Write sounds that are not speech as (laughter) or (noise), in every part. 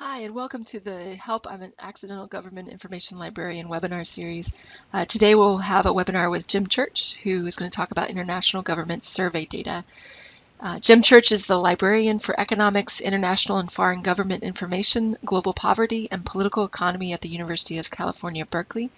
Hi, and welcome to the Help I'm an Accidental Government Information Librarian webinar series. Uh, today we'll have a webinar with Jim Church, who is going to talk about international government survey data. Uh, Jim Church is the librarian for economics, international and foreign government information, global poverty, and political economy at the University of California, Berkeley.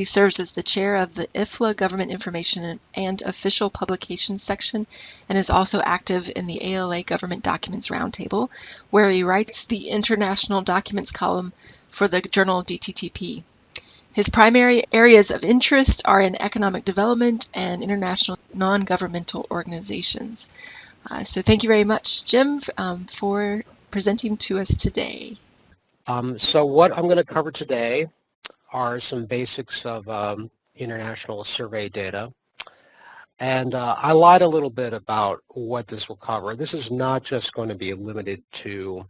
He serves as the chair of the IFLA Government Information and Official Publications section and is also active in the ALA Government Documents Roundtable, where he writes the International Documents column for the journal DTTP. His primary areas of interest are in economic development and international non-governmental organizations. Uh, so thank you very much, Jim, um, for presenting to us today. Um, so what I'm going to cover today are some basics of um, international survey data. And uh, I lied a little bit about what this will cover. This is not just going to be limited to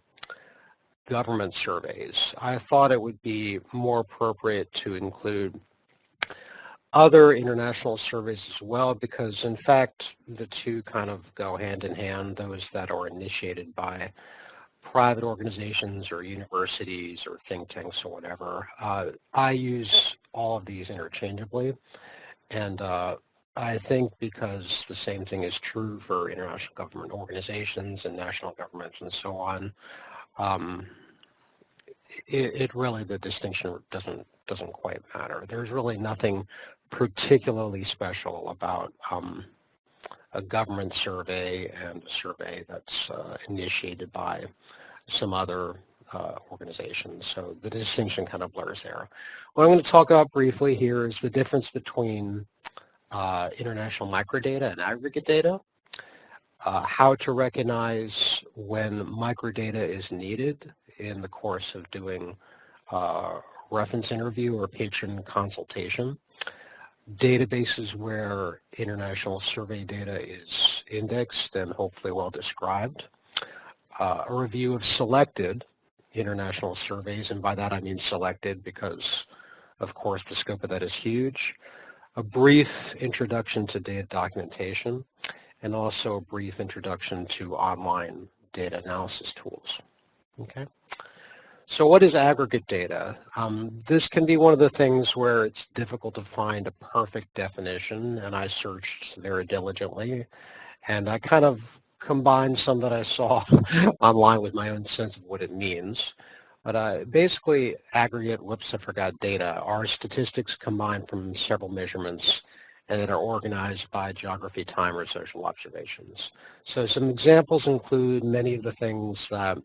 government surveys. I thought it would be more appropriate to include other international surveys as well because in fact the two kind of go hand in hand, those that are initiated by private organizations or universities or think tanks or whatever. Uh, I use all of these interchangeably and uh, I think because the same thing is true for international government organizations and national governments and so on, um, it, it, really, the distinction doesn't doesn't quite matter. There's really nothing particularly special about um, a government survey and a survey that's uh, initiated by some other uh, organizations. So the distinction kind of blurs there. What I'm going to talk about briefly here is the difference between uh, international microdata and aggregate data, uh, how to recognize when microdata is needed in the course of doing uh, reference interview or patron consultation, databases where international survey data is indexed and hopefully well described, uh, a review of selected international surveys, and by that I mean selected because of course the scope of that is huge, a brief introduction to data documentation, and also a brief introduction to online data analysis tools. Okay. So what is aggregate data? Um, this can be one of the things where it's difficult to find a perfect definition, and I searched very diligently, and I kind of combined some that I saw (laughs) online with my own sense of what it means. But uh, basically, aggregate, I forgot data, are statistics combined from several measurements and that are organized by geography, time, or social observations. So some examples include many of the things that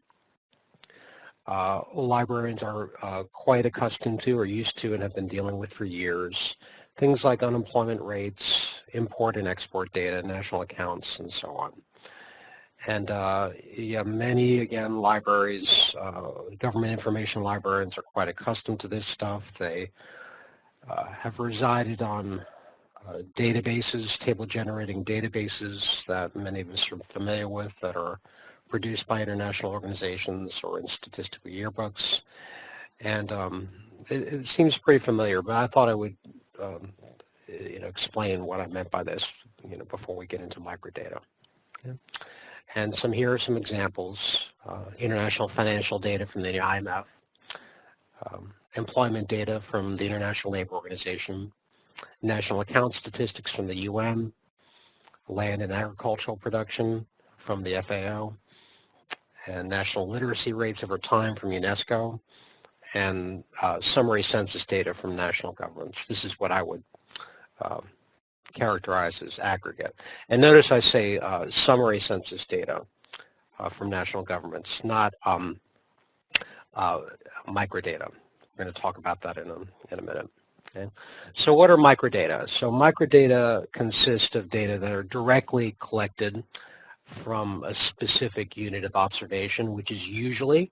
uh, librarians are uh, quite accustomed to or used to and have been dealing with for years. Things like unemployment rates, import and export data, national accounts, and so on. And uh, yeah, many, again, libraries, uh, government information librarians are quite accustomed to this stuff. They uh, have resided on uh, databases, table generating databases that many of us are familiar with that are produced by international organizations or in statistical yearbooks. And um, it, it, seems pretty familiar, but I thought I would um, you know, explain what I meant by this you know, before we get into microdata. And some here are some examples. Uh, international financial data from the IMF, um, employment data from the International Labor Organization, national account statistics from the UN, land and agricultural production from the FAO, and national literacy rates over time from UNESCO, and uh, summary census data from national governments. This is what I would um, characterize as aggregate. And notice I say uh, summary census data uh, from national governments, not um, uh, microdata. We're going to talk about that in a, in a minute. Okay. So what are microdata? So microdata consist of data that are directly collected from a specific unit of observation, which is usually,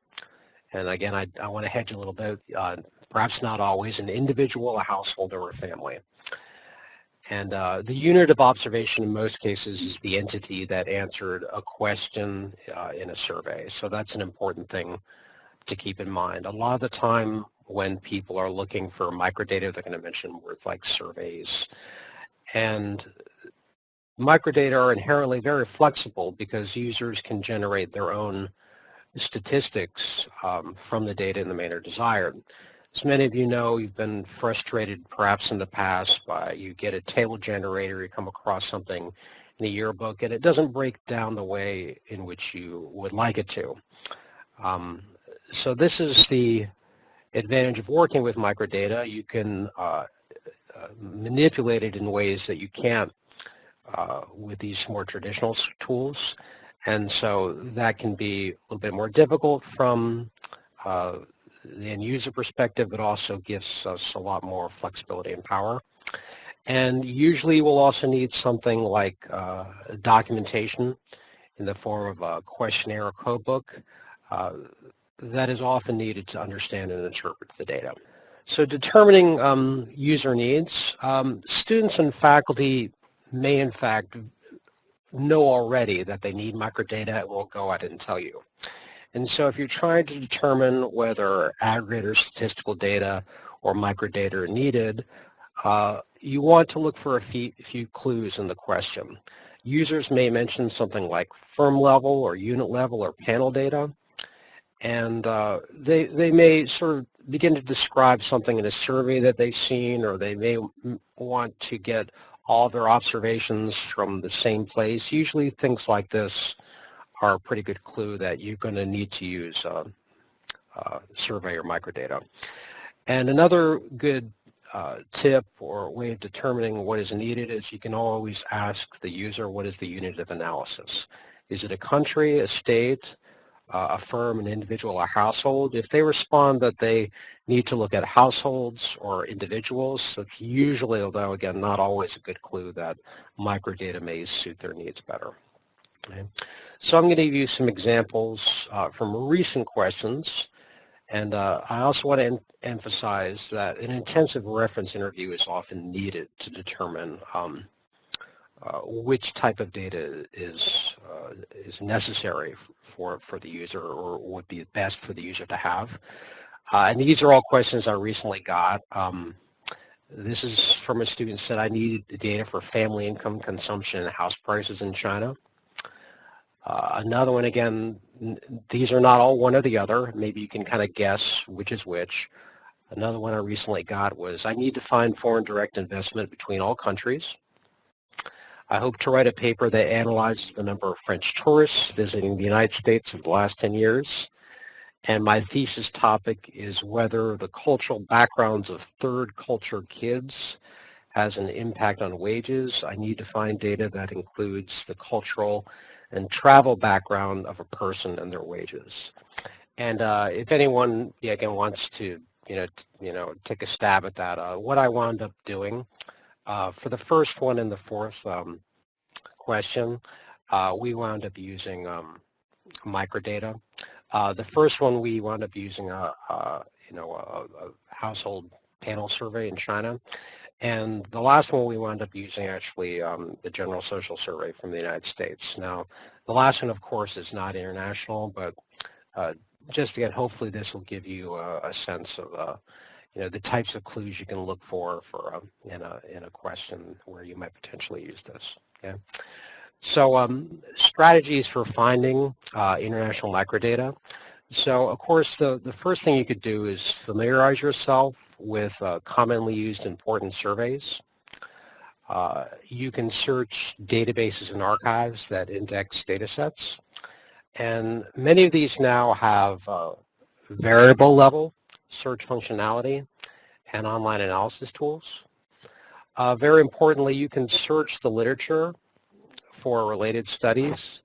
and again, I, I want to hedge a little bit, uh, perhaps not always, an individual, a household, or a family. And uh, the unit of observation in most cases is the entity that answered a question uh, in a survey. So that's an important thing to keep in mind. A lot of the time when people are looking for microdata, they're going to mention words like surveys. And microdata are inherently very flexible because users can generate their own statistics um, from the data in the manner desired. As many of you know, you've been frustrated perhaps in the past by you get a table generator, you come across something in the yearbook, and it doesn't break down the way in which you would like it to. Um, so this is the advantage of working with microdata. You can uh, uh, manipulate it in ways that you can't uh, with these more traditional tools. And so that can be a little bit more difficult from uh, the end user perspective, but also gives us a lot more flexibility and power. And usually we'll also need something like uh, documentation in the form of a questionnaire or codebook uh, that is often needed to understand and interpret the data. So determining um, user needs, um, students and faculty may in fact know already that they need microdata, it will go out and tell you. And so if you're trying to determine whether aggregate or statistical data or microdata are needed, uh, you want to look for a few, few clues in the question. Users may mention something like firm level or unit level or panel data. And uh, they, they may sort of begin to describe something in a survey that they've seen or they may want to get all their observations from the same place. Usually things like this are a pretty good clue that you're going to need to use uh, uh, survey or microdata. And another good uh, tip or way of determining what is needed is you can always ask the user what is the unit of analysis. Is it a country, a state, a firm, an individual, a household? If they respond that they need to look at households or individuals, it's usually, although again not always a good clue, that microdata may suit their needs better. Okay. So I'm going to give you some examples uh, from recent questions. And uh, I also want to em emphasize that an intensive reference interview is often needed to determine um, uh, which type of data is, uh, is necessary for, for the user or would be best for the user to have. Uh, and these are all questions I recently got. Um, this is from a student said I needed the data for family income, consumption, and house prices in China. Uh, another one, again, these are not all one or the other. Maybe you can kind of guess which is which. Another one I recently got was I need to find foreign direct investment between all countries. I hope to write a paper that analyzes the number of French tourists visiting the United States in the last 10 years. And my thesis topic is whether the cultural backgrounds of third culture kids has an impact on wages. I need to find data that includes the cultural and travel background of a person and their wages. And uh, if anyone, yeah, again, wants to, you know, you know, take a stab at that, uh, what I wound up doing uh, for the first one and the fourth um, question, uh, we wound up using um, microdata. Uh, the first one we wound up using a, a you know a, a, household panel survey in China, and the last one we wound up using actually um, the General Social Survey from the United States. Now, the last one, of course, is not international, but uh, just again, hopefully this will give you a, a sense of, uh, you know, the types of clues you can look for for um, in a in a question where you might potentially use this. Okay. So um, strategies for finding uh, international microdata. So of course, the, the first thing you could do is familiarize yourself with uh, commonly used important surveys. Uh, you can search databases and archives that index data sets. And many of these now have uh, variable level search functionality and online analysis tools. Uh, very importantly, you can search the literature for related studies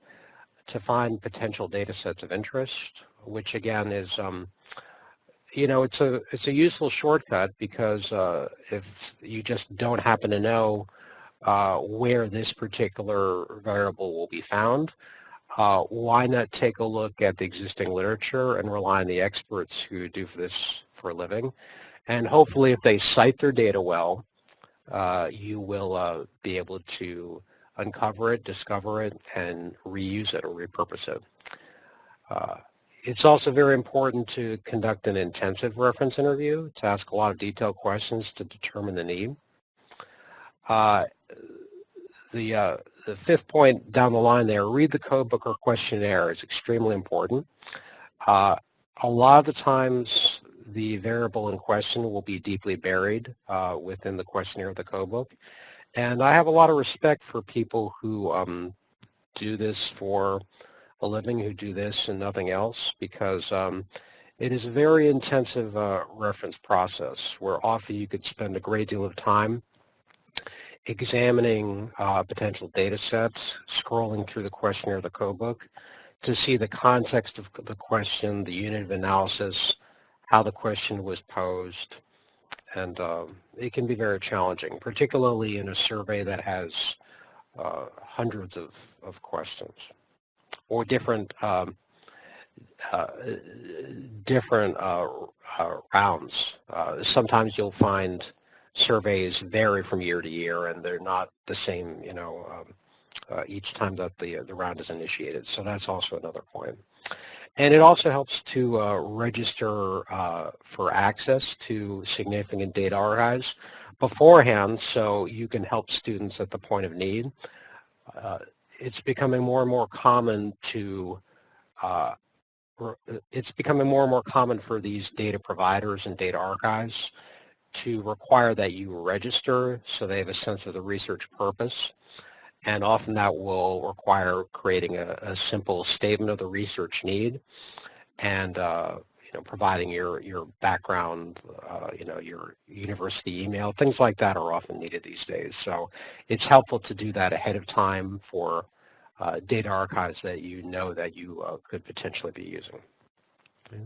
to find potential data sets of interest, which again is um, you know, it's a it's a useful shortcut because uh, if you just don't happen to know uh, where this particular variable will be found, uh, why not take a look at the existing literature and rely on the experts who do this for a living, and hopefully, if they cite their data well, uh, you will uh, be able to uncover it, discover it, and reuse it or repurpose it. It's also very important to conduct an intensive reference interview to ask a lot of detailed questions to determine the need. Uh, the, uh, the fifth point down the line there, read the code book or questionnaire is extremely important. Uh, a lot of the times the variable in question will be deeply buried uh, within the questionnaire of the code book. And I have a lot of respect for people who um, do this for a living, who do this and nothing else, because um, it is a very intensive uh, reference process where often you could spend a great deal of time examining uh, potential data sets, scrolling through the questionnaire the code book to see the context of the question, the unit of analysis, how the question was posed, and um, it can be very challenging, particularly in a survey that has uh, hundreds of, of questions or different um, uh, different uh, uh rounds. Uh, sometimes you'll find surveys vary from year to year and they're not the same, you know, um, uh, each time that the, the round is initiated. So that's also another point. And it also helps to uh, register for access to significant data archives beforehand so you can help students at the point of need. Uh, it's becoming more and more common to uh, it's becoming more and more common for these data providers and data archives to require that you register so they have a sense of the research purpose. And often that will require creating a, a simple statement of the research need and uh, you know, providing your, your background, uh, you know, your university email, things like that are often needed these days. So it's helpful to do that ahead of time for uh, data archives that you know that you uh, could potentially be using. Okay.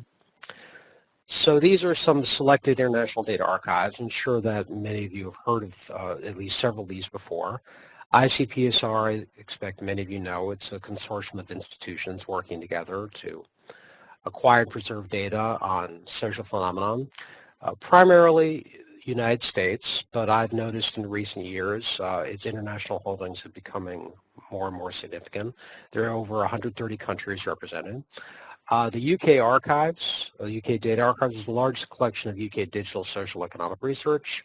So these are some selected international data archives. I'm sure that many of you have heard of uh, at least several of these before. ICPSR, I expect many of you know, it's a consortium of institutions working together to acquire and preserve data on social phenomenon, uh, primarily United States, but I've noticed in recent years uh, its international holdings are becoming more and more significant. There are over 130 countries represented. Uh, the UK Archives, the UK Data Archives is the largest collection of UK digital social economic research.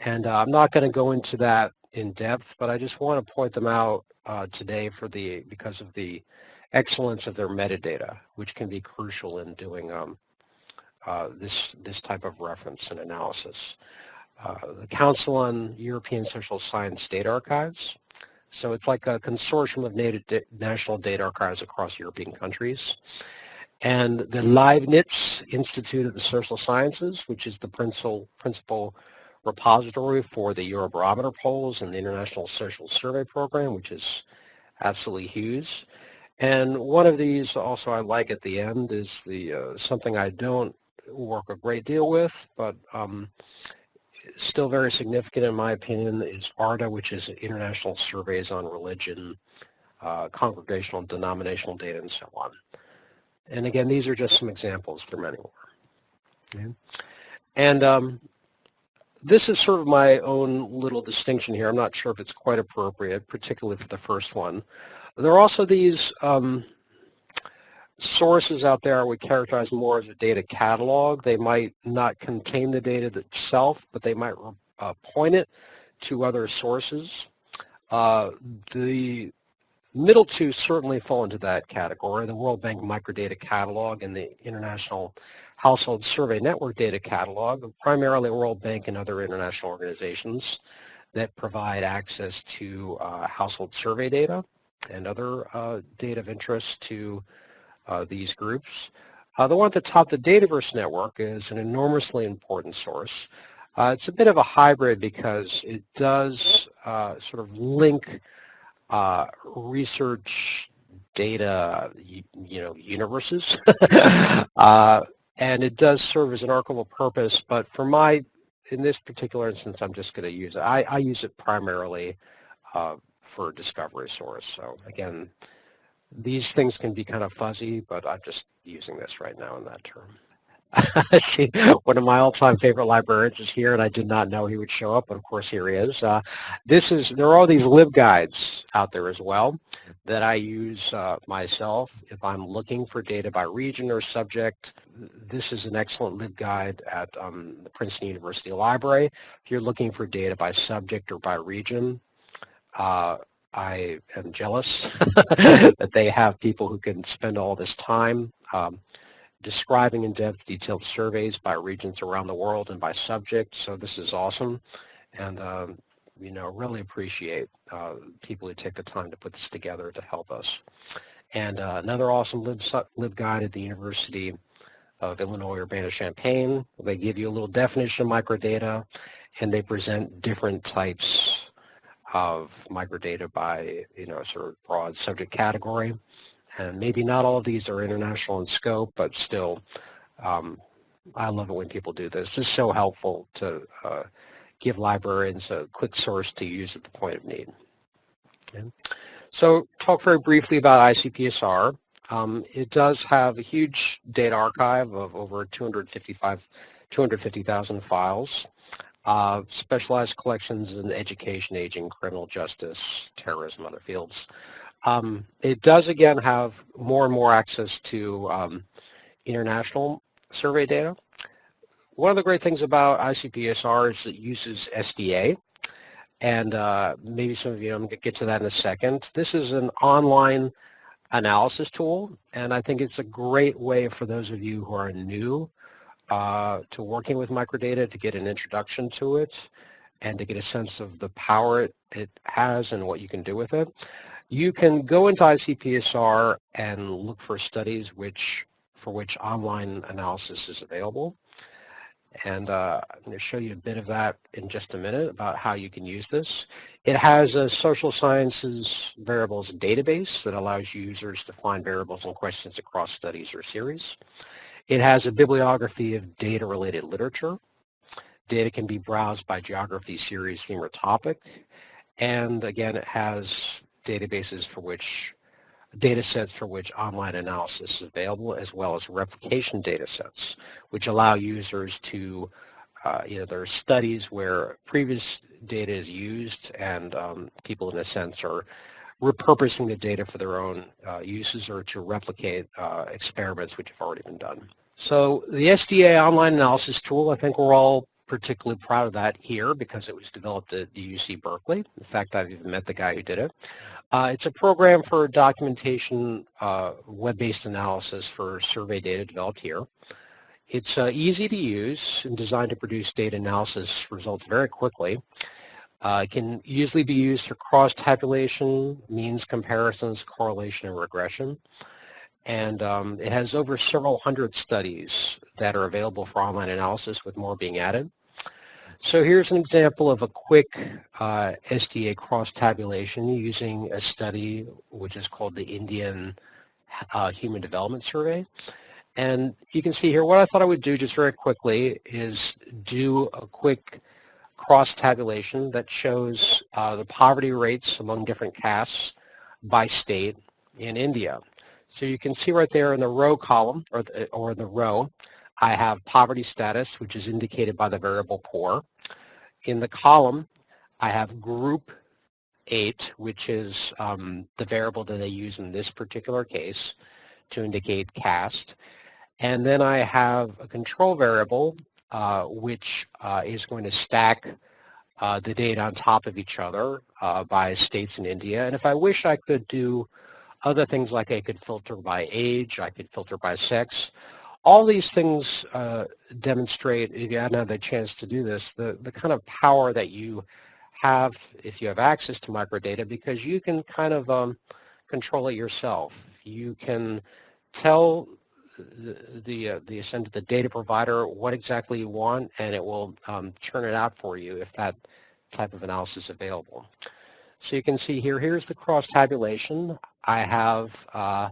And uh, I'm not going to go into that in depth, but I just want to point them out uh, today for the because of the excellence of their metadata, which can be crucial in doing um, uh, this, this type of reference and analysis. Uh, the Council on European Social Science Data Archives. So it's like a consortium of national data archives across European countries and the Leibniz Institute of the Social Sciences, which is the principal, principal repository for the Eurobarometer polls and the International Social Survey Program, which is absolutely huge. And one of these also I like at the end is the uh, something I don't work a great deal with, but um, still very significant in my opinion is ARDA, which is International Surveys on Religion, uh, Congregational Denominational Data, and so on. And again, these are just some examples. Are many more. Okay. And um, this is sort of my own little distinction here. I'm not sure if it's quite appropriate, particularly for the first one. There are also these um, sources out there I would characterize more as a data catalog. They might not contain the data itself, but they might uh, point it to other sources. Uh, the Middle two certainly fall into that category, the World Bank Microdata Catalog and the International Household Survey Network Data Catalog, primarily World Bank and other international organizations that provide access to uh, household survey data and other uh, data of interest to uh, these groups. Uh, the one at the top, the Dataverse Network, is an enormously important source. Uh, it's a bit of a hybrid because it does uh, sort of link uh, research data, you, know, universes. (laughs) and it does serve as an archival purpose, but for my, in this particular instance, I'm just going to use it. I, I use it primarily uh, for discovery source. So again, these things can be kind of fuzzy, but I'm just using this right now in that term. (laughs) One of my all-time favorite librarians is here, and I did not know he would show up, but of course here he is. Uh, this is there are all these LibGuides out there as well that I use uh, myself if I'm looking for data by region or subject. This is an excellent LibGuide at um, the Princeton University Library. If you're looking for data by subject or by region, uh, I am jealous (laughs) (laughs) that they have people who can spend all this time. Um, describing in depth detailed surveys by regions around the world and by subject. So this is awesome. And, um, you know, really appreciate uh, people who take the time to put this together to help us. And uh, another awesome lib, LibGuide at the University of Illinois Urbana-Champaign. They give you a little definition of microdata, and they present different types of microdata by, you know, sort of broad subject category. And maybe not all of these are international in scope, but still, um, I love it when people do this. It's so helpful to uh, give librarians a quick source to use at the point of need. Okay. So talk very briefly about ICPSR. Um, it does have a huge data archive of over 255, 250,000 files, uh, specialized collections in education, aging, criminal justice, terrorism, other fields. Um, it does again have more and more access to um, international survey data. One of the great things about ICPSR is it uses SDA, and uh, maybe some of you, I'm going to get to that in a second. This is an online analysis tool, and I think it's a great way for those of you who are new uh, to working with microdata to get an introduction to it and to get a sense of the power it, it has and what you can do with it. You can go into ICPSR and look for studies which for which online analysis is available. And uh, I'm going to show you a bit of that in just a minute about how you can use this. It has a social sciences variables database that allows users to find variables and questions across studies or series. It has a bibliography of data-related literature. Data can be browsed by geography, series, theme, or topic. And again, it has databases for which data sets for which online analysis is available, as well as replication data sets, which allow users to, uh, you know, there are studies where previous data is used and um, people in a sense are repurposing the data for their own uh, uses or to replicate uh, experiments which have already been done. So the SDA online analysis tool, I think we're all particularly proud of that here because it was developed at the UC Berkeley. In fact, I've even met the guy who did it. Uh, it's a program for documentation, uh, web-based analysis for survey data developed here. It's uh, easy to use and designed to produce data analysis results very quickly. Uh, it can easily be used for cross-tabulation, means comparisons, correlation, and regression. And um, it has over several hundred studies that are available for online analysis with more being added. So here's an example of a quick uh, SDA cross-tabulation using a study which is called the Indian uh, Human Development Survey. And you can see here what I thought I would do just very quickly is do a quick cross-tabulation that shows uh, the poverty rates among different castes by state in India. So you can see right there in the row column, or or the row, I have poverty status, which is indicated by the variable poor. In the column, I have group 8, which is um, the variable that they use in this particular case to indicate caste. And then I have a control variable, which uh, is going to stack uh, the data on top of each other uh, by states in India. And if I wish, I could do other things like I could filter by age, I could filter by sex all these things uh, demonstrate, if you hadn't had the chance to do this, the, the kind of power that you have if you have access to microdata because you can kind of um, control it yourself. You can tell the the, uh, the the data provider what exactly you want and it will um, churn it out for you if that type of analysis is available. So you can see here, here's the cross tabulation. I have uh,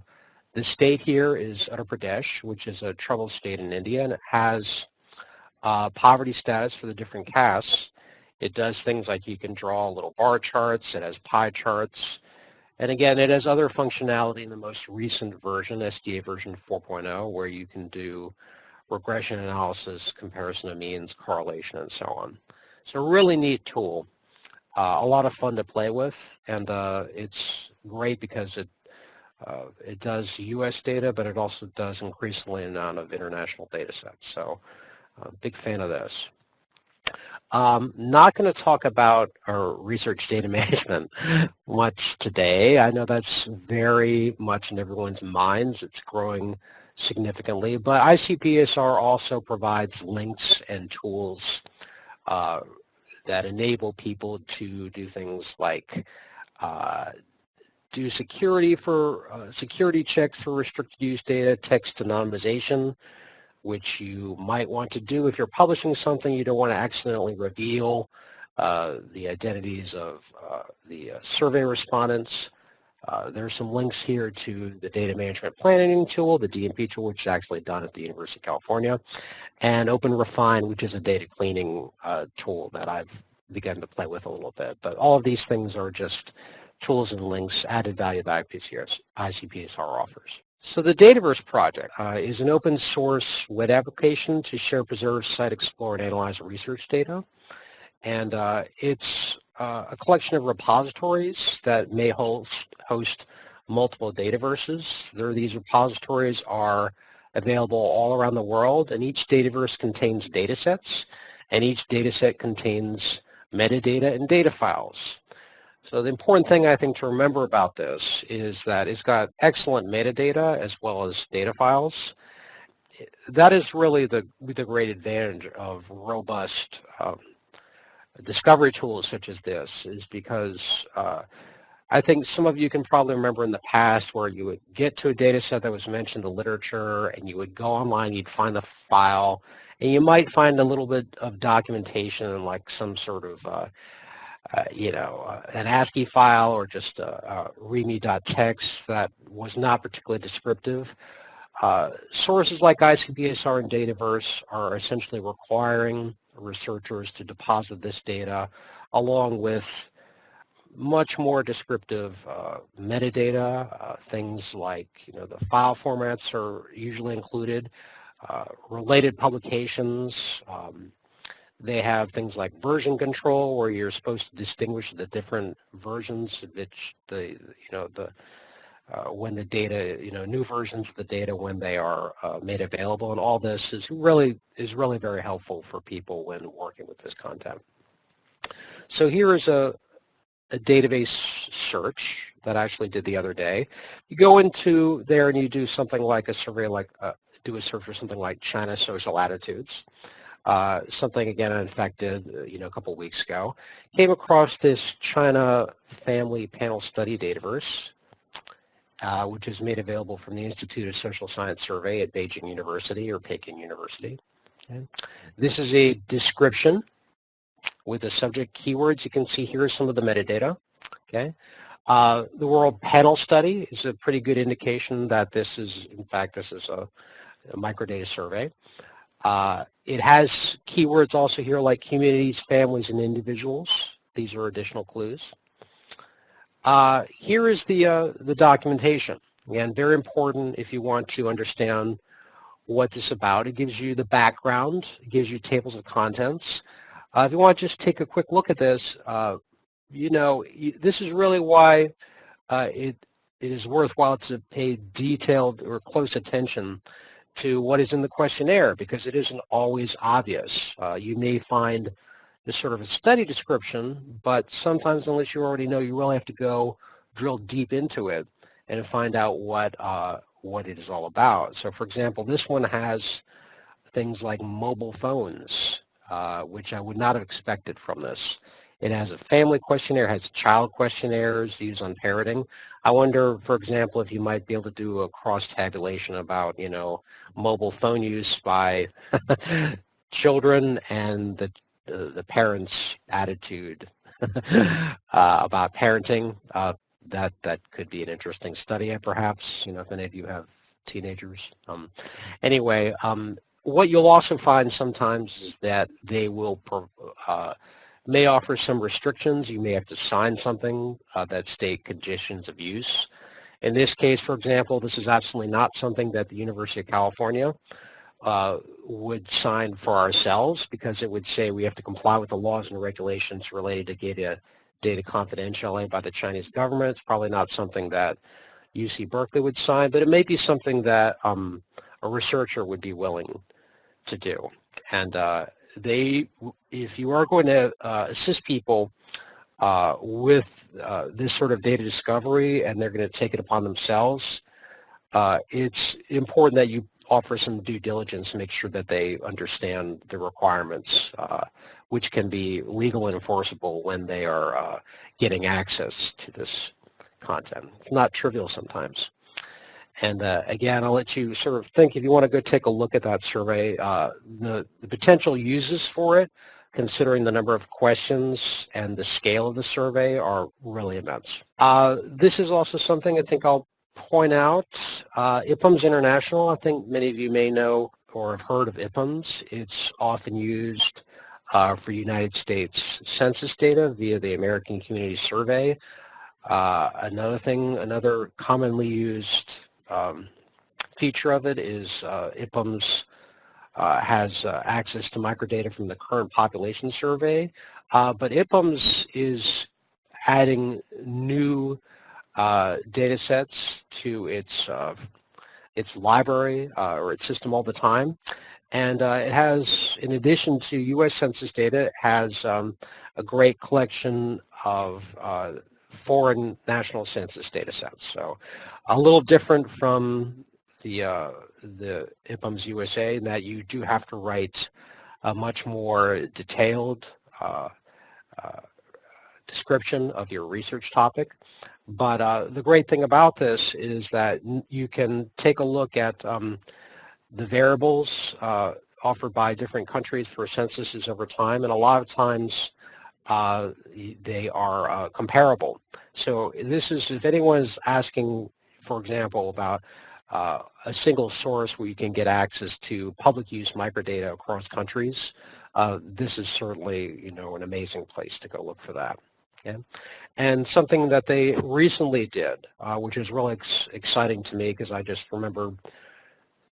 the state here is Uttar Pradesh, which is a troubled state in India, and it has uh, poverty status for the different castes. It does things like you can draw little bar charts. It has pie charts. And again, it has other functionality in the most recent version, SDA version 4.0, where you can do regression analysis, comparison of means, correlation, and so on. It's a really neat tool. Uh, a lot of fun to play with, and uh, it's great because it uh, it does U.S. data, but it also does increasingly amount of international data sets. So uh, big fan of this. Um, not going to talk about our research data (laughs) management much today. I know that's very much in everyone's minds. It's growing significantly, but ICPSR also provides links and tools uh, that enable people to do things like uh, do security for uh, security checks for restricted use data, text anonymization, which you might want to do if you're publishing something you don't want to accidentally reveal uh, the identities of uh, the uh, survey respondents. Uh, there are some links here to the data management planning tool, the DMP tool, which is actually done at the University of California, and OpenRefine, which is a data cleaning uh, tool that I've begun to play with a little bit. But all of these things are just tools and links, added value that ICPSR, ICPSR offers. So the Dataverse project uh, is an open source web application to share, preserve, cite, explore, and analyze research data. And uh, it's uh, a collection of repositories that may host, host multiple Dataverses. There, these repositories are available all around the world, and each Dataverse contains datasets, and each dataset contains metadata and data files. So the important thing I think to remember about this is that it's got excellent metadata as well as data files. That is really the, the great advantage of robust um, discovery tools such as this is because uh, I think some of you can probably remember in the past where you would get to a data set that was mentioned in the literature and you would go online, you'd find the file, and you might find a little bit of documentation and like some sort of uh, uh, you know, uh, an ASCII file or just a, a readme.txt that was not particularly descriptive. Uh, sources like ICPSR and Dataverse are essentially requiring researchers to deposit this data along with much more descriptive uh, metadata, uh, things like, you know, the file formats are usually included, uh, related publications, um, they have things like version control where you're supposed to distinguish the different versions which the, you know, the, uh, when the data, you know, new versions of the data when they are uh, made available. And all this is really, is really very helpful for people when working with this content. So here is a, a database search that I actually did the other day. You go into there and you do something like a survey, like uh, do a search for something like China social attitudes uh, something again infected, uh, you know, a couple weeks ago. Came across this China Family Panel Study Dataverse, uh, which is made available from the Institute of Social Science Survey at Beijing University or Peking University. Okay. This is a description with the subject keywords. You can see here some of the metadata. Okay. Uh, the World Panel Study is a pretty good indication that this is, in fact, this is a, a microdata survey. Uh, it has keywords also here like communities, families, and individuals. These are additional clues. Uh, here is the, uh, the documentation. Again, very important if you want to understand what this is about. It gives you the background. It gives you tables of contents. Uh, if you want to just take a quick look at this, uh, you know, this is really why uh, it, it is worthwhile to pay detailed or close attention to what is in the questionnaire because it isn't always obvious. Uh, you may find this sort of a study description, but sometimes unless you already know, you really have to go drill deep into it and find out what, uh, what it is all about. So for example, this one has things like mobile phones, uh, which I would not have expected from this. It has a family questionnaire, has child questionnaires used on parenting. I wonder, for example, if you might be able to do a cross-tabulation about, you know, mobile phone use by (laughs) children and the, the, the parents' attitude (laughs) uh, about parenting. Uh, that, that could be an interesting study, perhaps, you know, if any of you have teenagers. Um, anyway, um, what you'll also find sometimes is that they will uh, may offer some restrictions. You may have to sign something uh, that state conditions of use. In this case, for example, this is absolutely not something that the University of California uh, would sign for ourselves because it would say we have to comply with the laws and regulations related to data, data confidentiality by the Chinese government. It's probably not something that UC Berkeley would sign, but it may be something that um, a researcher would be willing to do. And uh, they, if you are going to uh, assist people uh, with uh, this sort of data discovery and they're going to take it upon themselves, uh, it's important that you offer some due diligence make sure that they understand the requirements, uh, which can be legal and enforceable when they are getting access to this content. It's not trivial sometimes. And uh, again, I'll let you sort of think if you want to go take a look at that survey, uh, the, the potential uses for it, considering the number of questions and the scale of the survey are really immense. Uh, this is also something I think I'll point out. Uh, IPUMS International, I think many of you may know or have heard of IPUMS. It's often used uh, for United States census data via the American Community Survey. Uh, another thing, another commonly used um, feature of it is uh, IPUMS uh, has uh, access to microdata from the current population survey, uh, but IPUMS is adding new uh, data sets to its uh, its library or its system all the time. And it has, in addition to U.S. Census data, has um, a great collection of foreign national census data sets. So a little different from the, uh, the IPUMS USA that you do have to write a much more detailed uh, uh, description of your research topic. But uh, the great thing about this is that you can take a look at um, the variables uh, offered by different countries for censuses over time, and a lot of times uh, they are uh, comparable. So this is, if anyone's asking, for example, about uh, a single source where you can get access to public use microdata across countries, uh, this is certainly, you know, an amazing place to go look for that. Okay? And something that they recently did, uh, which is really ex exciting to me because I just remember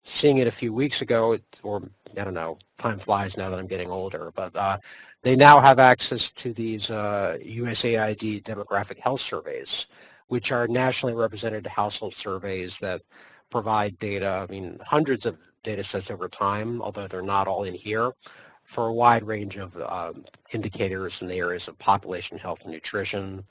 seeing it a few weeks ago, or I don't know, time flies now that I'm getting older, but uh, they now have access to these uh, USAID demographic health surveys, which are nationally represented household surveys that provide data, I mean, hundreds of data sets over time, although they're not all in here, for a wide range of um, indicators in the areas of population health and nutrition,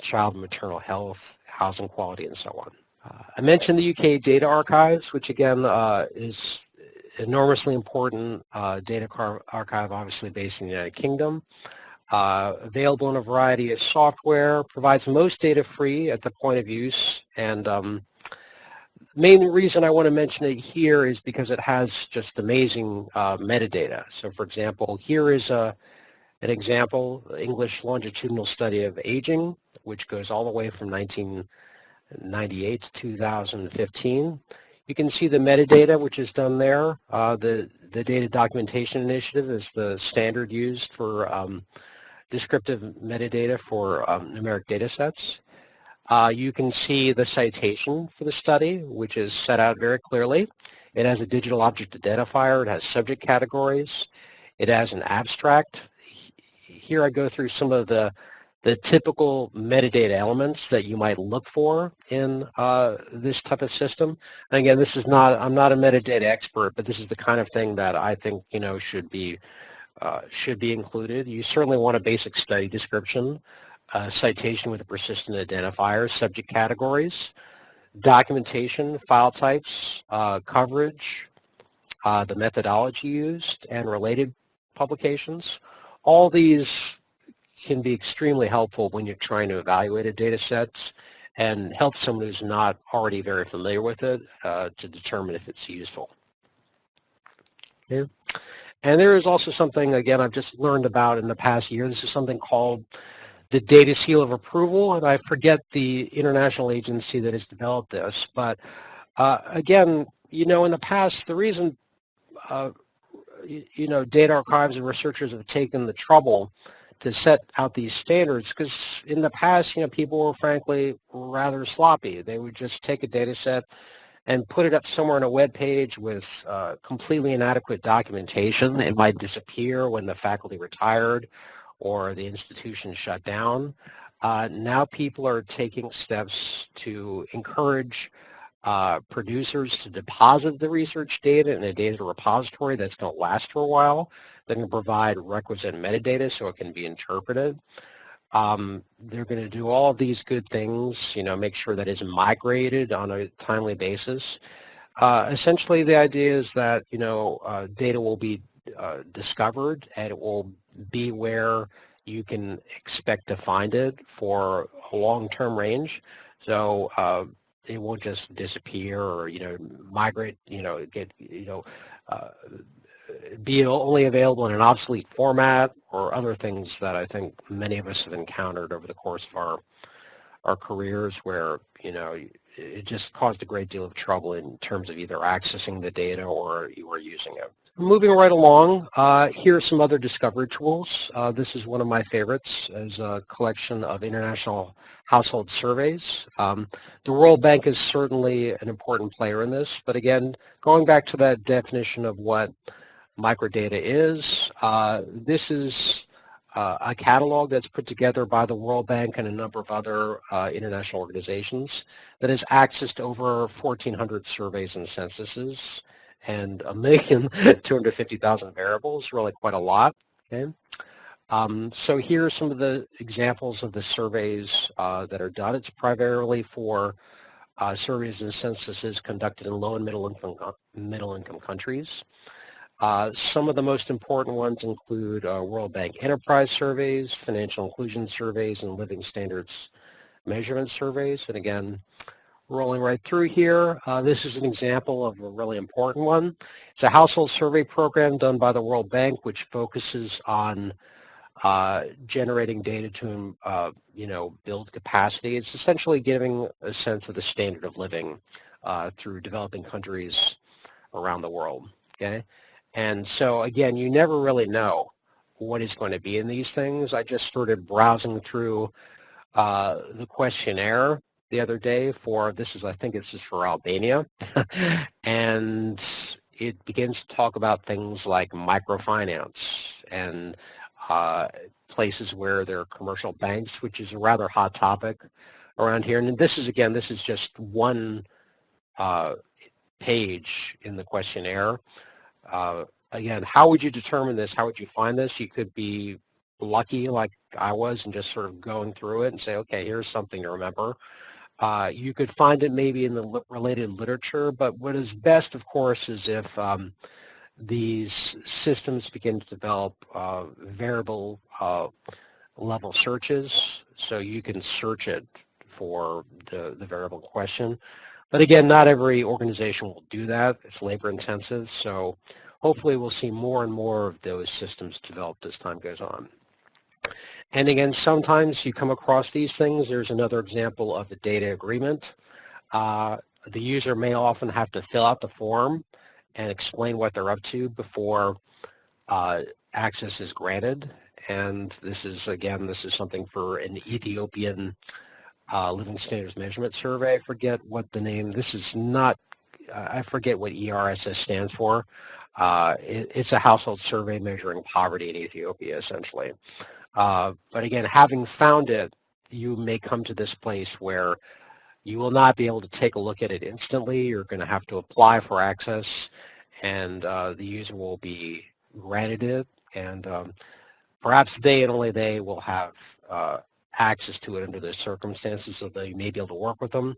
child and maternal health, housing quality, and so on. Uh, I mentioned the UK Data Archives, which again uh, is enormously important uh, data archive, obviously based in the United Kingdom. Uh, available in a variety of software, provides most data free at the point of use, and um, main reason I want to mention it here is because it has just amazing uh, metadata. So for example, here is a, an example, English longitudinal study of aging, which goes all the way from 1998 to 2015. You can see the metadata which is done there. Uh, the, the Data Documentation Initiative is the standard used for um, descriptive metadata for um, numeric data sets. Uh, you can see the citation for the study, which is set out very clearly. It has a digital object identifier. It has subject categories. It has an abstract. Here I go through some of the, the typical metadata elements that you might look for in uh, this type of system. And again, this is not, I'm not a metadata expert, but this is the kind of thing that I think, you know, should be, uh, should be included. You certainly want a basic study description uh, citation with a persistent identifier, subject categories, documentation, file types, uh, coverage, uh, the methodology used, and related publications. All these can be extremely helpful when you're trying to evaluate a data set and help someone who's not already very familiar with it uh, to determine if it's useful. And there is also something, again, I've just learned about in the past year. This is something called the data seal of approval, and I forget the international agency that has developed this. But uh, again, you know, in the past, the reason, uh, you, know, data archives and researchers have taken the trouble to set out these standards because in the past, you know, people were frankly rather sloppy. They would just take a data set and put it up somewhere on a web page with uh, completely inadequate documentation. It might disappear when the faculty retired or the institution shut down. Uh, now people are taking steps to encourage uh, producers to deposit the research data in a data repository that's going to last for a while. They're provide requisite metadata so it can be interpreted. Um, they're going to do all of these good things, you know, make sure that it's migrated on a timely basis. Uh, essentially, the idea is that, you know, uh, data will be uh, discovered and it will be where you can expect to find it for a long-term range. So uh, it won't just disappear or, you know, migrate, you know, get, you know, uh, be only available in an obsolete format or other things that I think many of us have encountered over the course of our our careers where, you know, it just caused a great deal of trouble in terms of either accessing the data or you were using it. Moving right along, uh, here are some other discovery tools. Uh, this is one of my favorites as a collection of international household surveys. Um, the World Bank is certainly an important player in this, but again, going back to that definition of what microdata is, uh, this is uh, a catalog that's put together by the World Bank and a number of other uh, international organizations that has access to over 1,400 surveys and censuses and a million (laughs) 250,000 variables, really quite a lot. Okay. Um, so here are some of the examples of the surveys uh, that are done. It's primarily for uh, surveys and censuses conducted in low and middle income, middle income countries. Uh, some of the most important ones include uh, World Bank enterprise surveys, financial inclusion surveys, and living standards measurement surveys. And again, rolling right through here. Uh, this is an example of a really important one. It's a household survey program done by the World Bank, which focuses on uh, generating data to, uh, you know, build capacity. It's essentially giving a sense of the standard of living uh, through developing countries around the world. Okay, and so again, you never really know what is going to be in these things. I just started browsing through uh, the questionnaire the other day for, this is, I think this is for Albania, (laughs) and it begins to talk about things like microfinance and uh, places where there are commercial banks, which is a rather hot topic around here. And this is, again, this is just one uh, page in the questionnaire. Uh, again, how would you determine this? How would you find this? You could be lucky like I was and just sort of going through it and say, okay, here's something to remember. Uh, you could find it maybe in the related literature, but what is best, of course, is if um, these systems begin to develop uh, variable uh, level searches, so you can search it for the, the variable question. But again, not every organization will do that. It's labor intensive, so hopefully we'll see more and more of those systems developed as time goes on. And again, sometimes you come across these things. There's another example of the data agreement. Uh, the user may often have to fill out the form and explain what they're up to before uh, access is granted. And this is, again, this is something for an Ethiopian uh, Living Standards Measurement Survey. I forget what the name, this is not, I forget what ERSS stands for. Uh, it, it's a household survey measuring poverty in Ethiopia, essentially. Uh, but again, having found it, you may come to this place where you will not be able to take a look at it instantly. You're going to have to apply for access, and uh, the user will be granted it, and um, perhaps they and only they will have uh, access to it under the circumstances, so they may be able to work with them.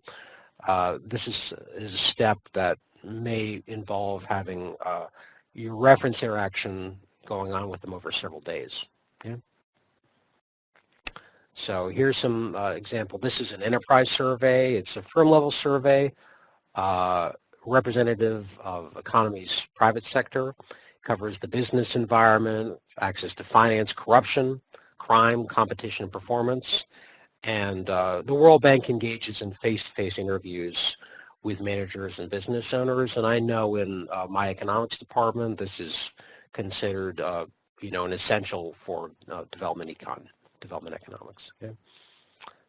Uh, this is, is, a step that may involve having uh, your reference interaction going on with them over several days. Yeah? So here's some uh, example. This is an enterprise survey. It's a firm level survey, uh, representative of economy's private sector, covers the business environment, access to finance, corruption, crime, competition, and performance. And uh, the World Bank engages in face-to-face -face interviews with managers and business owners. And I know in uh, my economics department, this is considered, uh, you know, an essential for uh, development econ development economics. Okay?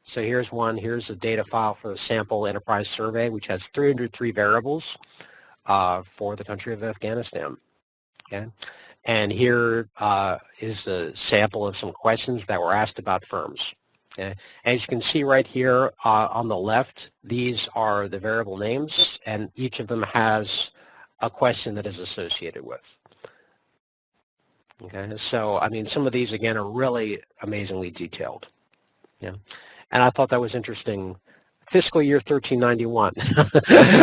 So here's one. Here's a data file for the sample enterprise survey, which has 303 variables uh, for the country of Afghanistan. Okay? And here uh, is a sample of some questions that were asked about firms. Okay. As you can see right here uh, on the left, these are the variable names, and each of them has a question that is associated with. Okay, so I mean, some of these again are really amazingly detailed. Yeah, and I thought that was interesting. Fiscal year 1391,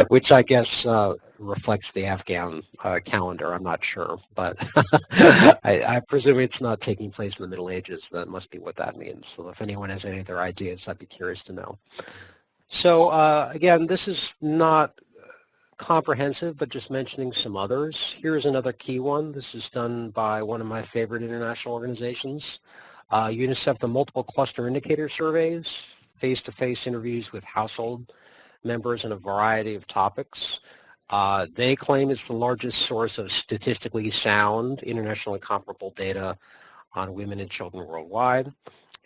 (laughs) which I guess uh, reflects the Afghan uh, calendar. I'm not sure, but (laughs) (laughs) I, I, presume it's not taking place in the Middle Ages. That must be what that means. So if anyone has any other ideas, I'd be curious to know. So uh, again, this is not comprehensive, but just mentioning some others. Here's another key one. This is done by one of my favorite international organizations. Uh, UNICEF, the Multiple Cluster Indicator Surveys, face-to-face interviews with household members in a variety of topics. Uh, they claim it's the largest source of statistically sound, internationally comparable data on women and children worldwide.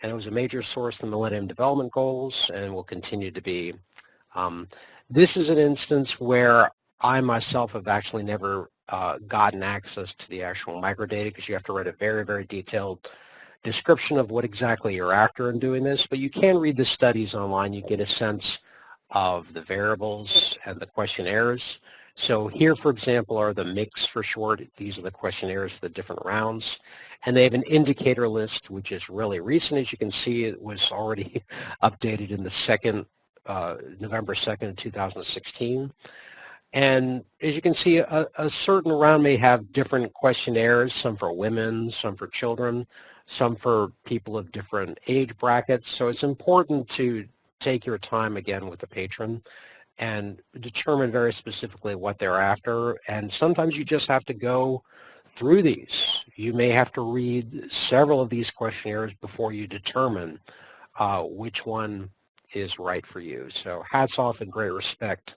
And it was a major source of the Millennium Development Goals and will continue to be. Um, this is an instance where I myself have actually never uh, gotten access to the actual microdata because you have to write a very, very detailed description of what exactly you're after in doing this, but you can read the studies online. You get a sense of the variables and the questionnaires. So here, for example, are the MICS for short. These are the questionnaires for the different rounds. And they have an indicator list, which is really recent. As you can see, it was already (laughs) updated in the second uh, November 2nd, 2016. And as you can see, a, a, certain round may have different questionnaires, some for women, some for children, some for people of different age brackets. So it's important to take your time again with the patron and determine very specifically what they're after. And sometimes you just have to go through these. You may have to read several of these questionnaires before you determine uh, which one is right for you. So hats off and great respect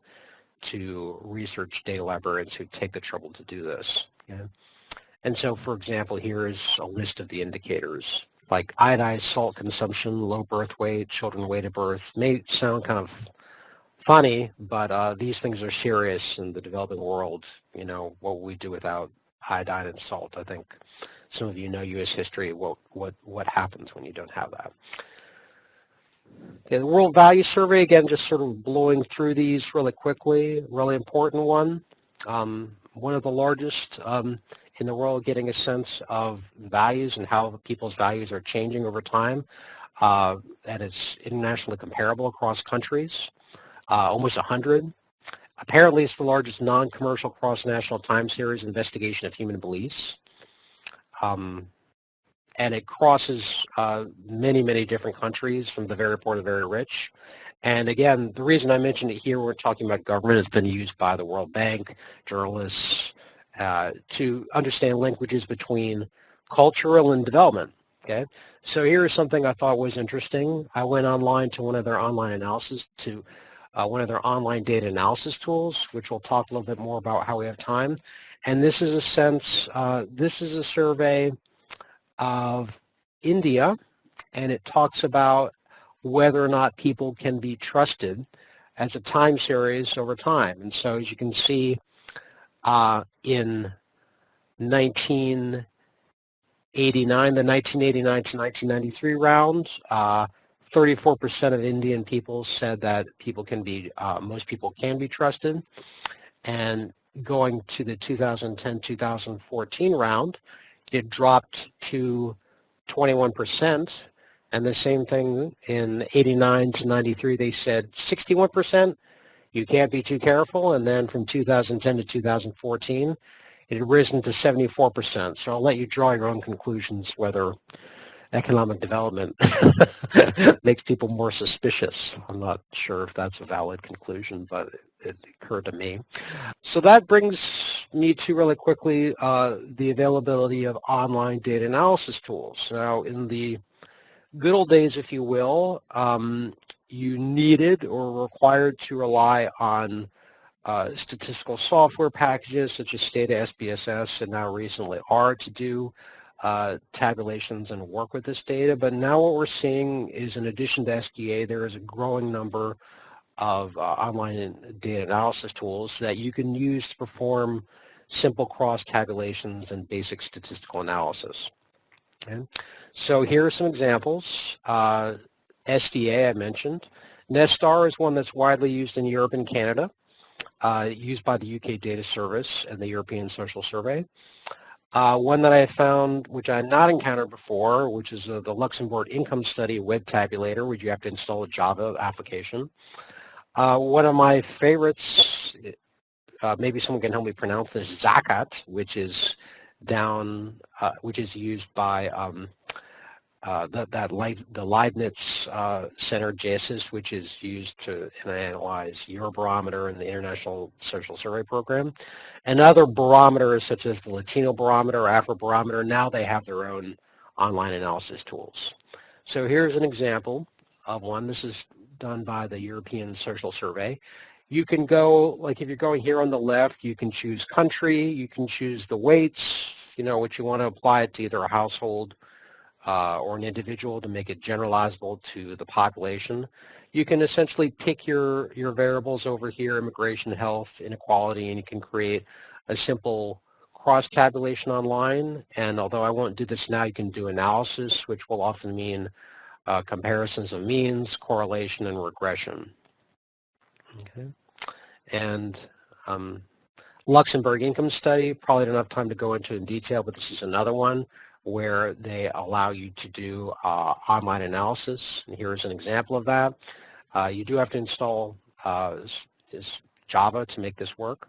to research data librarians who take the trouble to do this. Yeah? And so, for example, here is a list of the indicators like iodized salt consumption, low birth weight, children weight at birth. May sound kind of funny, but uh, these things are serious in the developing world. You know, what we do without iodine and salt. I think some of you know U.S. history, what, what, what happens when you don't have that. Okay, the World Value Survey, again, just sort of blowing through these really quickly, really important one. Um, one of the largest um, in the world getting a sense of values and how people's values are changing over time. Uh, that is internationally comparable across countries, uh, almost 100. Apparently, it's the largest non-commercial cross-national time series investigation of human beliefs. Um, and it crosses uh, many, many different countries from the very poor to the very rich. And again, the reason I mentioned it here, we're talking about government, it's been used by the World Bank, journalists, uh, to understand linkages between cultural and development. Okay, so here is something I thought was interesting. I went online to one of their online analysis to uh, one of their online data analysis tools, which we'll talk a little bit more about how we have time. And this is a sense, uh, this is a survey of India, and it talks about whether or not people can be trusted as a time series over time. And so as you can see uh, in 1989, the 1989 to 1993 round, 34% uh, of Indian people said that people can be, uh, most people can be trusted. And going to the 2010-2014 round, it dropped to 21%. And the same thing in 89 to 93, they said 61%. You can't be too careful. And then from 2010 to 2014, it had risen to 74%. So I'll let you draw your own conclusions whether economic development (laughs) makes people more suspicious. I'm not sure if that's a valid conclusion, but it occurred to me. So that brings me to really quickly uh, the availability of online data analysis tools. Now in the good old days, if you will, um, you needed or required to rely on uh, statistical software packages such as Stata SPSS and now recently R to do uh, tabulations and work with this data. But now what we're seeing is in addition to SDA, there is a growing number of uh, online data analysis tools that you can use to perform simple cross tabulations and basic statistical analysis. Okay. So here are some examples. Uh, SDA I mentioned. Nesstar is one that's widely used in Europe and Canada, uh, used by the UK Data Service and the European Social Survey. Uh, one that I found, which I had not encountered before, which is uh, the Luxembourg Income Study Web Tabulator, which you have to install a Java application. Uh, one of my favorites, uh, maybe someone can help me pronounce this, ZACAT, which is down, uh, which is used by um, uh, that, that the Leibniz uh, Center GESIS, which is used to analyze Eurobarometer and the International Social Survey Program, and other barometers such as the Latino Barometer, Afrobarometer, now they have their own online analysis tools. So here's an example of one. This is done by the European Social Survey. You can go, like if you're going here on the left, you can choose country, you can choose the weights, you know, what you want to apply it to either a household uh, or an individual to make it generalizable to the population. You can essentially pick your, your variables over here, immigration, health, inequality, and you can create a simple cross-tabulation online. And although I won't do this now, you can do analysis, which will often mean uh, comparisons of means, correlation, and regression. Okay. And um, Luxembourg income study, probably don't have time to go into in detail, but this is another one where they allow you to do uh, online analysis. And here's an example of that. Uh, you do have to install uh, is Java to make this work,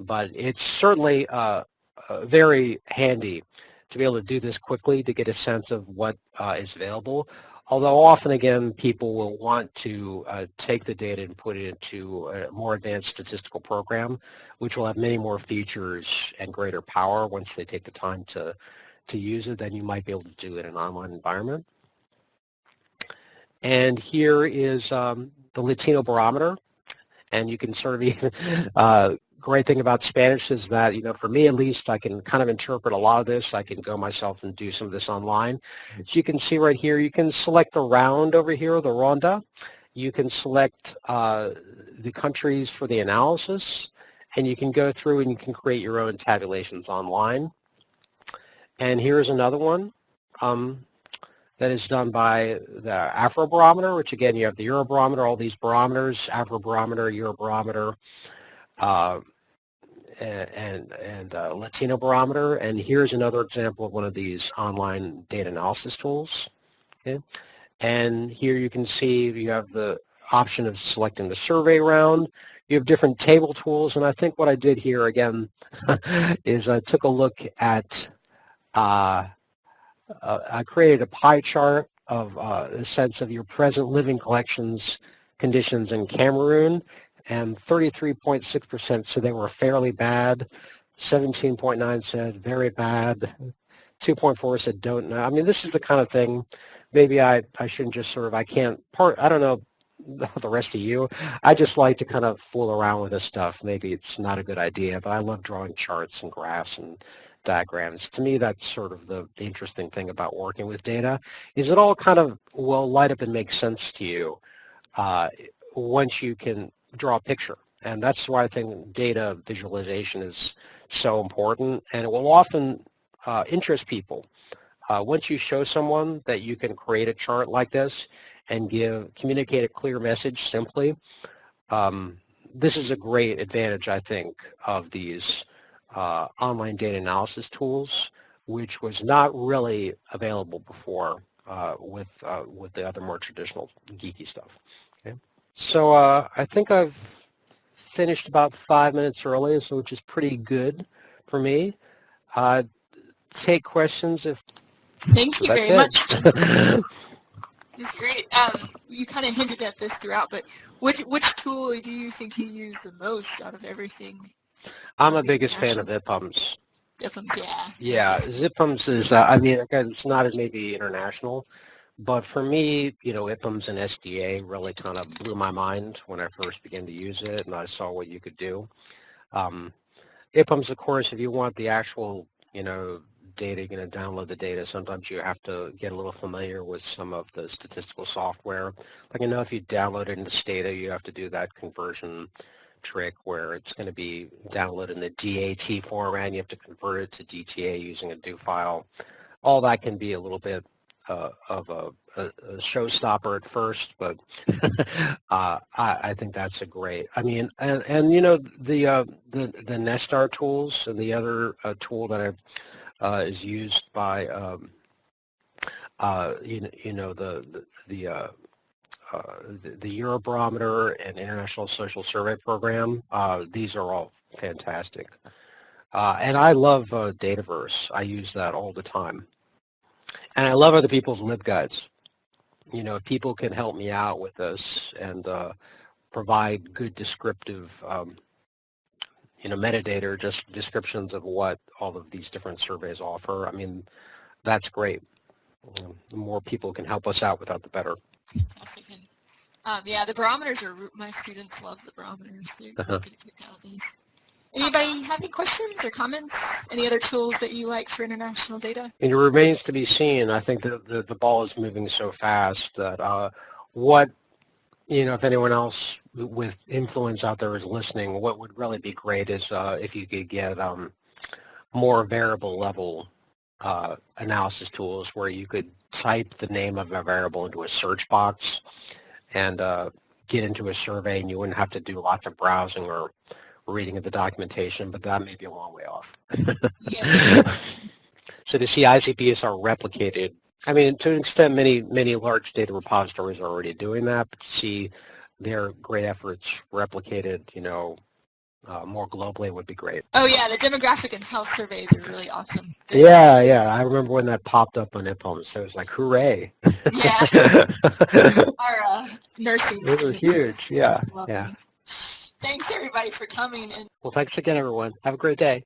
but it's certainly uh, uh, very handy to be able to do this quickly to get a sense of what uh, is available. Although often again people will want to take the data and put it into a more advanced statistical program, which will have many more features and greater power once they take the time to to use it than you might be able to do in an online environment. And here is um, the Latino barometer. And you can sort of, (laughs) uh, great thing about Spanish is that, you know, for me at least, I can kind of interpret a lot of this. I can go myself and do some of this online. So you can see right here, you can select the round over here, the ronda. You can select uh, the countries for the analysis, and you can go through and you can create your own tabulations online. And here's another one um, that is done by the Afrobarometer, which again, you have the Eurobarometer, all these barometers, Afrobarometer, Eurobarometer, uh, and, and uh, Latino Barometer. And here's another example of one of these online data analysis tools. Okay. And here you can see you have the option of selecting the survey round. You have different table tools, and I think what I did here again (laughs) is I took a look at I created a pie chart of uh, the sense of your present living collections conditions in Cameroon, and 33.6% said they were fairly bad, 17.9 said very bad, 2.4 said don't know. I mean, this is the kind of thing, maybe I, I shouldn't just sort of, I can't, part, I don't know (laughs) the rest of you. I just like to kind of fool around with this stuff. Maybe it's not a good idea, but I love drawing charts and graphs and diagrams. To me, that's sort of the, the interesting thing about working with data, is it all kind of will light up and make sense to you uh, once you can draw a picture. And that's why I think data visualization is so important, and it will often uh, interest people. Uh, once you show someone that you can create a chart like this and give communicate a clear message simply, um, this is a great advantage, I think, of these uh, online data analysis tools, which was not really available before uh, with uh, with the other more traditional geeky stuff. Okay, so uh, I think I've finished about five minutes early, so which is pretty good for me. Uh, take questions if. Thank you (laughs) very it. much. (laughs) It's great. Um, you kind of hinted at this throughout, but which which tool do you think you use the most out of everything I'm a biggest fan of IPUMS. IPUMS, yeah. Yeah, ZipUMS is, uh, I mean, it's not as maybe international, but for me, you know, IPUMS and SDA really kind of blew my mind when I first began to use it and I saw what you could do. Um, IPUMS, of course, if you want the actual, you know, data, you're going to download the data. Sometimes you have to get a little familiar with some of the statistical software. Like I know if you download it into Stata, you have to do that conversion trick where it's going to be downloaded in the DAT format and you have to convert it to DTA using a do file. All that can be a little bit uh, of a, a, a showstopper at first, but (laughs) uh, I, I think that's a great. I mean, and, and you know the uh, the the Nesstar tools and the other uh, tool that I've uh, is used by um, uh, you know you know the the, the the, the Eurobarometer and International Social Survey Program. Uh, these are all fantastic. Uh, and I love uh, Dataverse. I use that all the time. And I love other people's LibGuides. You know, if people can help me out with this and uh, provide good descriptive, um, you know, metadata just descriptions of what all of these different surveys offer, I mean, that's great. The more people can help us out with that, the better. Um, yeah, the barometers are, my students love the barometers. Uh-huh. getting a kick out of these. Anybody have any questions or comments? Any other tools that you like for international data? It remains to be seen. I think that the, the ball is moving so fast that uh, what, you know, if anyone else with influence out there is listening, what would really be great is uh, if you could get um, more variable level uh, analysis tools where you could type the name of a variable into a search box and uh, get into a survey and you wouldn't have to do lots of browsing or reading of the documentation, but that may be a long way off. (laughs) So the see are replicated, I mean, to an extent, many, many large data repositories are already doing that, but to see their great efforts replicated, you know, uh, more globally would be great. Oh yeah, the demographic and health surveys are really awesome. They- Yeah, yeah. I remember when that popped up on IPUMS, so it was like, hooray. Yeah, it (laughs) (laughs) our uh, nursing. was students huge, yeah, yeah. Thanks everybody for coming and Well, thanks again, everyone. Have a great day.